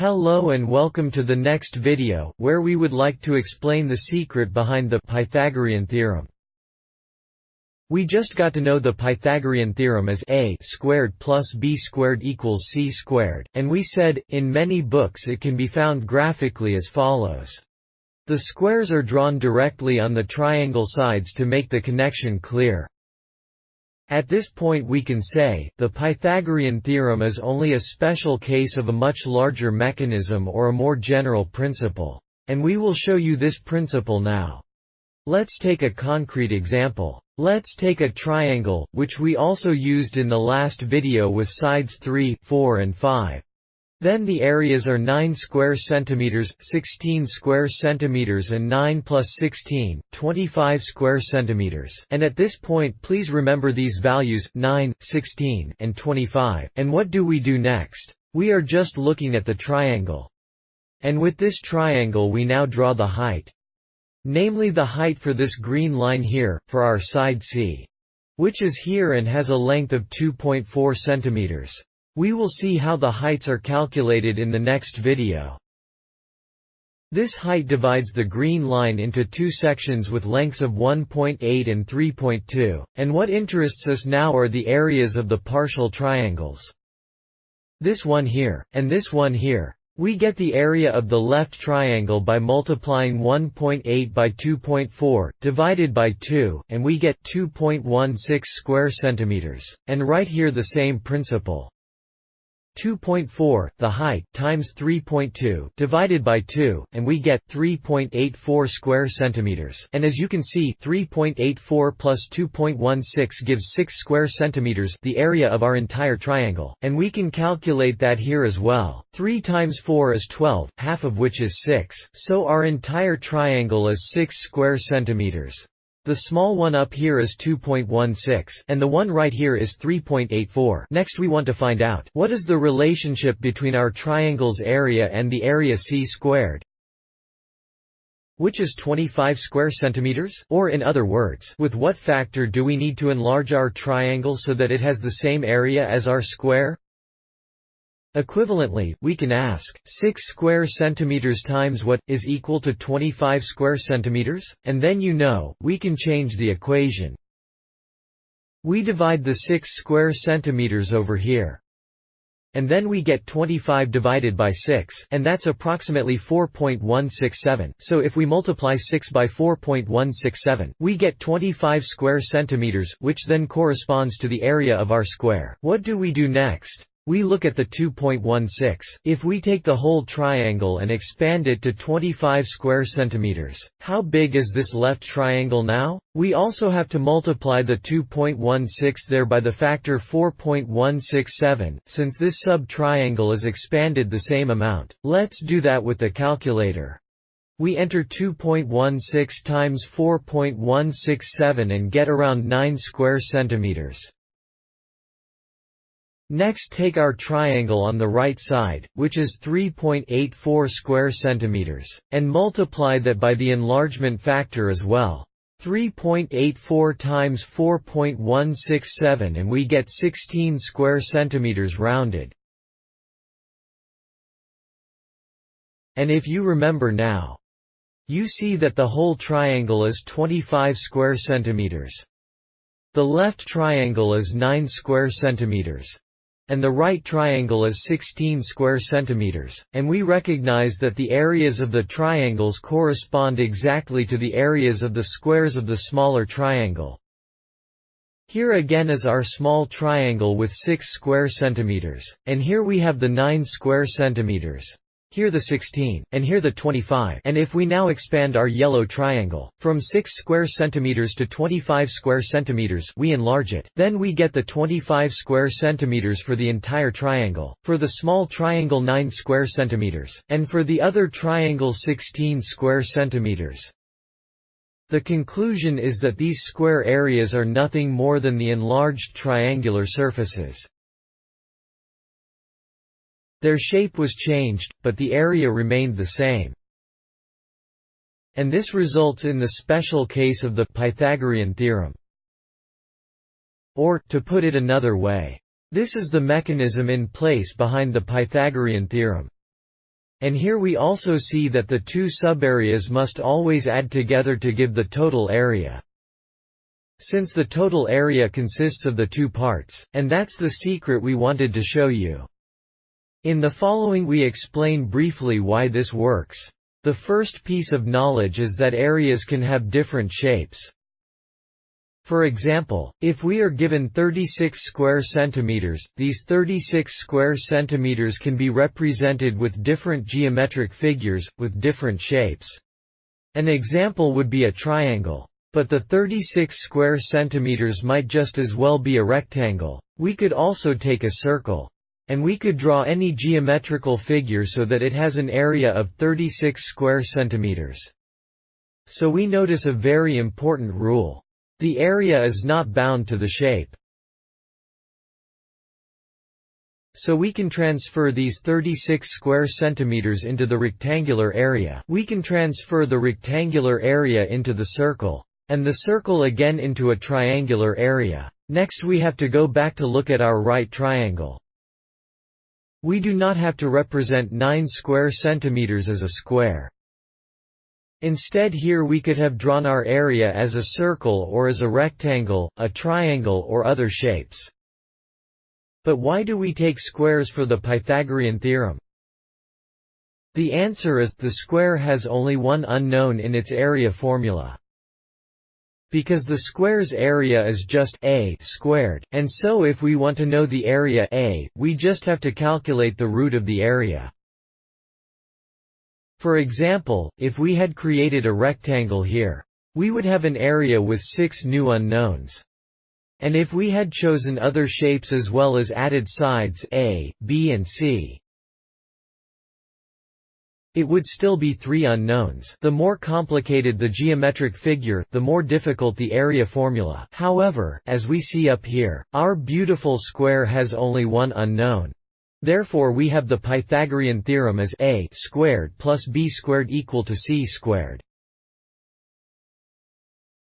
Hello and welcome to the next video, where we would like to explain the secret behind the Pythagorean theorem. We just got to know the Pythagorean theorem as a squared plus b squared equals c squared, and we said, in many books it can be found graphically as follows. The squares are drawn directly on the triangle sides to make the connection clear. At this point we can say, the Pythagorean theorem is only a special case of a much larger mechanism or a more general principle. And we will show you this principle now. Let's take a concrete example. Let's take a triangle, which we also used in the last video with sides 3, 4 and 5. Then the areas are 9 square centimeters, 16 square centimeters and 9 plus 16, 25 square centimeters. And at this point please remember these values, 9, 16, and 25. And what do we do next? We are just looking at the triangle. And with this triangle we now draw the height. Namely the height for this green line here, for our side C. Which is here and has a length of 2.4 centimeters. We will see how the heights are calculated in the next video. This height divides the green line into two sections with lengths of 1.8 and 3.2, and what interests us now are the areas of the partial triangles. This one here, and this one here. We get the area of the left triangle by multiplying 1.8 by 2.4, divided by 2, and we get 2.16 square centimeters. And right here the same principle. 2.4, the height, times 3.2, divided by 2, and we get 3.84 square centimeters. And as you can see, 3.84 plus 2.16 gives 6 square centimeters, the area of our entire triangle. And we can calculate that here as well. 3 times 4 is 12, half of which is 6. So our entire triangle is 6 square centimeters. The small one up here is 2.16, and the one right here is 3.84. Next we want to find out, what is the relationship between our triangle's area and the area c squared? Which is 25 square centimeters? Or in other words, with what factor do we need to enlarge our triangle so that it has the same area as our square? Equivalently, we can ask, 6 square centimeters times what, is equal to 25 square centimeters? And then you know, we can change the equation. We divide the 6 square centimeters over here. And then we get 25 divided by 6, and that's approximately 4.167. So if we multiply 6 by 4.167, we get 25 square centimeters, which then corresponds to the area of our square. What do we do next? We look at the 2.16. If we take the whole triangle and expand it to 25 square centimeters, how big is this left triangle now? We also have to multiply the 2.16 there by the factor 4.167, since this sub-triangle is expanded the same amount. Let's do that with the calculator. We enter 2.16 times 4.167 and get around 9 square centimeters. Next take our triangle on the right side, which is 3.84 square centimeters, and multiply that by the enlargement factor as well. 3.84 times 4.167 and we get 16 square centimeters rounded. And if you remember now, you see that the whole triangle is 25 square centimeters. The left triangle is 9 square centimeters and the right triangle is 16 square centimeters, and we recognize that the areas of the triangles correspond exactly to the areas of the squares of the smaller triangle. Here again is our small triangle with 6 square centimeters, and here we have the 9 square centimeters here the 16, and here the 25 and if we now expand our yellow triangle, from 6 square centimeters to 25 square centimeters we enlarge it, then we get the 25 square centimeters for the entire triangle, for the small triangle 9 square centimeters, and for the other triangle 16 square centimeters. The conclusion is that these square areas are nothing more than the enlarged triangular surfaces. Their shape was changed, but the area remained the same. And this results in the special case of the Pythagorean theorem. Or, to put it another way, this is the mechanism in place behind the Pythagorean theorem. And here we also see that the two subareas must always add together to give the total area. Since the total area consists of the two parts, and that's the secret we wanted to show you. In the following we explain briefly why this works. The first piece of knowledge is that areas can have different shapes. For example, if we are given 36 square centimeters, these 36 square centimeters can be represented with different geometric figures, with different shapes. An example would be a triangle. But the 36 square centimeters might just as well be a rectangle. We could also take a circle. And we could draw any geometrical figure so that it has an area of 36 square centimeters. So we notice a very important rule. The area is not bound to the shape. So we can transfer these 36 square centimeters into the rectangular area. We can transfer the rectangular area into the circle. And the circle again into a triangular area. Next we have to go back to look at our right triangle. We do not have to represent 9 square centimeters as a square. Instead here we could have drawn our area as a circle or as a rectangle, a triangle or other shapes. But why do we take squares for the Pythagorean theorem? The answer is, the square has only one unknown in its area formula. Because the square's area is just a squared, and so if we want to know the area a, we just have to calculate the root of the area. For example, if we had created a rectangle here, we would have an area with six new unknowns. And if we had chosen other shapes as well as added sides A, B and C, it would still be three unknowns the more complicated the geometric figure, the more difficult the area formula. However, as we see up here, our beautiful square has only one unknown. Therefore we have the Pythagorean theorem as a squared plus b squared equal to c squared.